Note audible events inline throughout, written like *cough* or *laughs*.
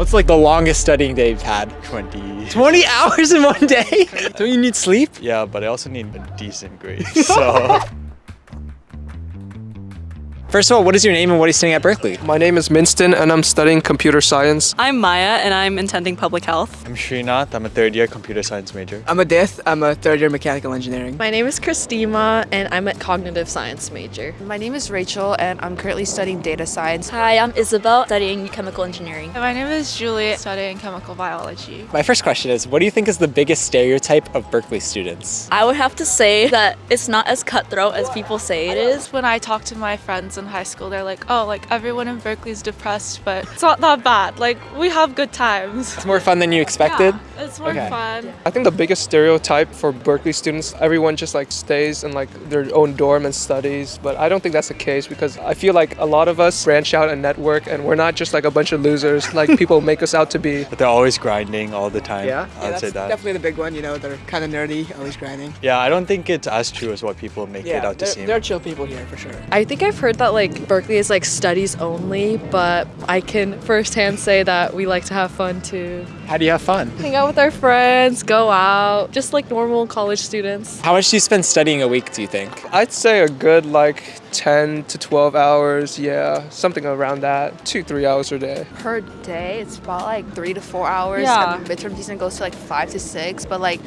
What's like the longest studying day you've had? 20. 20 hours in one day? *laughs* Don't you need sleep? Yeah, but I also need a decent grade. *laughs* So First of all, what is your name and what are you studying at Berkeley? My name is Minston and I'm studying computer science. I'm Maya and I'm intending public health. I'm Srinath. I'm a third year computer science major. I'm Adith. I'm a third year mechanical engineering. My name is Christima and I'm a cognitive science major. My name is Rachel and I'm currently studying data science. Hi, I'm Isabel, studying chemical engineering. My name is Julie, studying chemical biology. My first question is, what do you think is the biggest stereotype of Berkeley students? I would have to say that it's not as cutthroat as people say it is. When I talk to my friends in high school, they're like, oh, like everyone in Berkeley is depressed, but it's not that bad. Like, we have good times. It's more fun than you expected? Yeah, it's more Okay. fun. I think the biggest stereotype for Berkeley students, everyone just like stays in like their own dorm and studies, but I don't think that's the case because I feel like a lot of us branch out and network and we're not just like a bunch of losers like people *laughs* make us out to be. But they're always grinding all the time. Yeah, I would that's say that. definitely the big one. You know, they're kind of nerdy, always grinding. Yeah, I don't think it's as true as what people make it out to they're, seem. they're chill people here for sure. I think I've heard that like Berkeley is like studies only, but I can firsthand say that we like to have fun too. How do you have fun? Hang out with our friends, go out, just like normal college students. How much do you spend studying a week, do you think? I'd say a good like 10 to 12 hours, yeah, something around that, two, three hours a day. Per day, it's about like three to four hours. Yeah. And the midterm season goes to like five to six. But like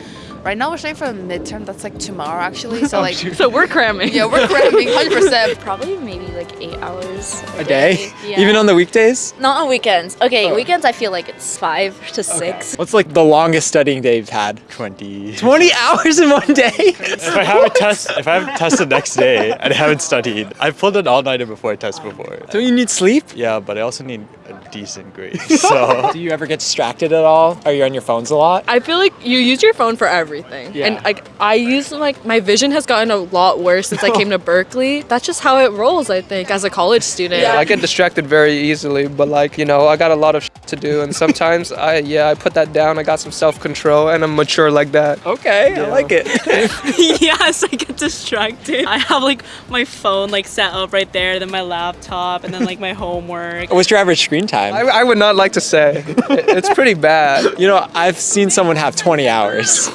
right now we're studying for a midterm that's like tomorrow actually. So *laughs* oh, like So we're cramming. yeah, we're cramming *laughs* 100%. Probably maybe like eight hours A day? Yeah. Even on the weekdays? Not on weekends. Okay, Oh. weekends I feel like it's five to six. What's like the longest studying day you've had? 20. 20 hours in one day? *laughs* If I have a test, if I have a test the next day and I haven't studied, I've pulled an all-nighter before a test before. Don't you need sleep? Yeah, but I also need a decent grade. So Do you ever get distracted at all? Are you on your phones a lot? I feel like you use your phone for everything. Yeah. And like I use like my vision has gotten a lot worse since I came to *laughs* Berkeley. That's just how it rolls, I think, as a college student. I get distracted very easily, but like, you know, I got a lot of to do and sometimes *laughs* I, yeah, I put that down. I got some self-control and I'm mature like that. Okay, I like it. *laughs* *laughs* yes, I get distracted. I have like my phone like set up right there, then my laptop, and then like my homework. What's your average screen time? I, I would not like to say. It- It's pretty bad. you know, I've seen someone have 20 hours.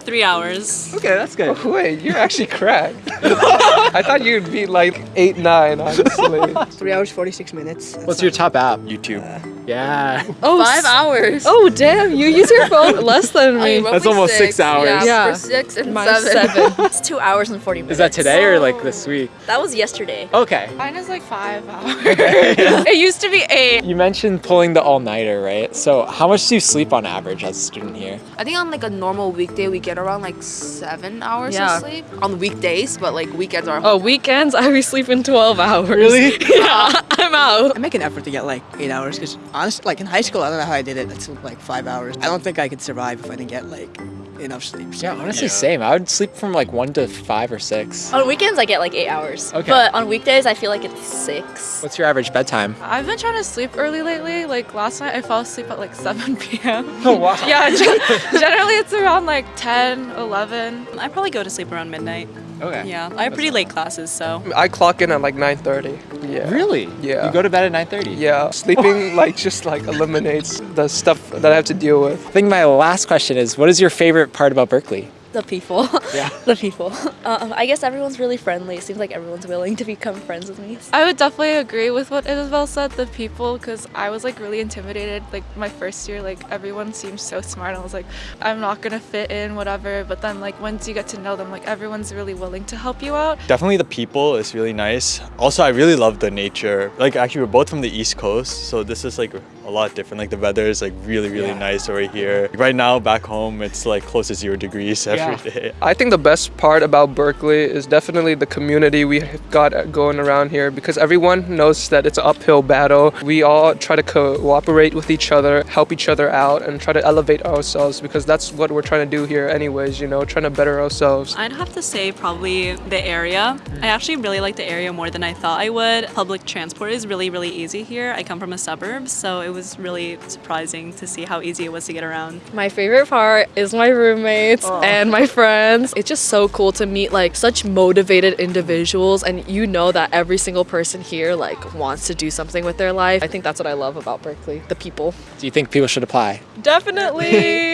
Three hours. okay, that's good. Oh, wait, you're actually cracked. I thought you'd be like eight, nine, honestly. Three hours, 46 minutes. What's your top app? YouTube. Uh, Yeah. Oh, Five hours. Oh damn, you use your phone *laughs* less than me. That's almost six hours. Yeah, Yeah. for six and Mine's seven. seven. *laughs* It's two hours and 40 minutes. Is that today or like this week? That was yesterday. Okay. Mine is like five hours. *laughs* it used to be eight. You mentioned pulling the all-nighter, right? So how much do you sleep on average as a student here? I think on like a normal weekday we get around like seven hours Yeah. of sleep on weekdays, but like weekends are. Oh, weekends I be sleeping 12 hours. Really? yeah, I'm out. I make an effort to get like eight hours because honestly, like in high school, I don't know how I did it. It's like five hours. I don't think I could survive if I didn't get like enough sleep. So. Yeah, honestly, same. I would sleep from like one to five or six. On weekends I get like eight hours. Okay. But on weekdays I feel like it's six. What's your average bedtime? I've been trying to sleep early lately. Like last night, I fell asleep at like *laughs* 7 p.m. *laughs* Oh wow. Yeah, *laughs* generally it's around like 10, 11. I probably go to sleep around midnight. Okay. Yeah, I have pretty late classes, so. I clock in at like 9.30. Yeah. Really? Yeah. You go to bed at 9:30. Yeah. Sleeping *laughs* like just like eliminates the stuff that I have to deal with. I think my last question is, what is your favorite part about Berkeley? The people. Yeah. *laughs* the people. Uh, I guess everyone's really friendly. It seems like everyone's willing to become friends with me. I would definitely agree with what Isabel said, the people, because I was like really intimidated. Like my first year, like everyone seemed so smart. I was like, I'm not gonna fit in, whatever. But then like once you get to know them, like everyone's really willing to help you out. Definitely the people is really nice. Also, I really love the nature. Like actually, we're both from the East Coast, so this is like a lot different. Like the weather is like really, really Yeah. nice over here. Right now, back home, it's like close to zero degrees every day. Yeah. *laughs* I think the best part about Berkeley is definitely the community we got going around here because everyone knows that it's an uphill battle. We all try to cooperate with each other, help each other out, and try to elevate ourselves because that's what we're trying to do here, anyways, you know, trying to better ourselves. I'd have to say probably the area. I actually really like the area more than I thought I would. Public transport is really, really easy here. I come from a suburb, so it was really surprising to see how easy it was to get around. My favorite part is my roommates and my friends. It's just so cool to meet like such motivated individuals and you know that every single person here like wants to do something with their life. I think that's what I love about Berkeley, the people. Do you think people should apply? Definitely. *laughs*